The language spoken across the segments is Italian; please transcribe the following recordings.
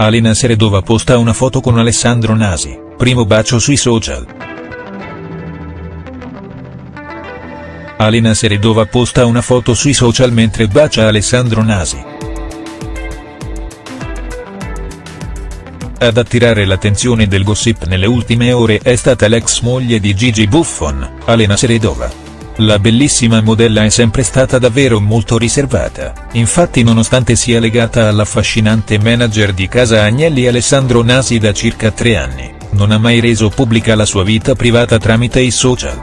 Alena Seredova posta una foto con Alessandro Nasi, primo bacio sui social. Alena Seredova posta una foto sui social mentre bacia Alessandro Nasi. Ad attirare l'attenzione del gossip nelle ultime ore è stata l'ex moglie di Gigi Buffon, Alena Seredova. La bellissima modella è sempre stata davvero molto riservata, infatti nonostante sia legata all'affascinante manager di casa Agnelli Alessandro Nasi da circa tre anni, non ha mai reso pubblica la sua vita privata tramite i social.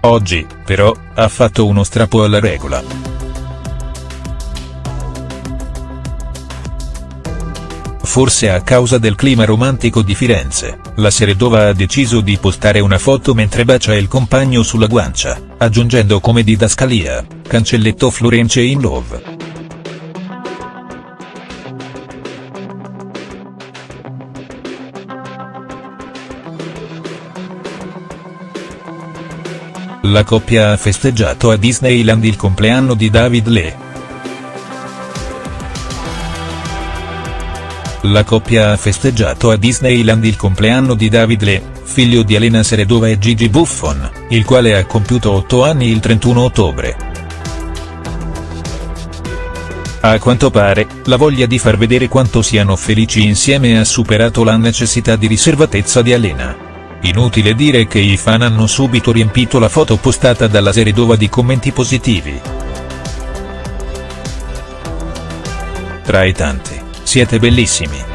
Oggi, però, ha fatto uno strappo alla regola. Forse a causa del clima romantico di Firenze, la Seredova ha deciso di postare una foto mentre bacia il compagno sulla guancia, aggiungendo come didascalia, cancelletto Florence in love. La coppia ha festeggiato a Disneyland il compleanno di David Lee. La coppia ha festeggiato a Disneyland il compleanno di David Lee, figlio di Elena Seredova e Gigi Buffon, il quale ha compiuto 8 anni il 31 ottobre. A quanto pare, la voglia di far vedere quanto siano felici insieme ha superato la necessità di riservatezza di Elena. Inutile dire che i fan hanno subito riempito la foto postata dalla Seredova di commenti positivi. Tra i tanti. Siete bellissimi.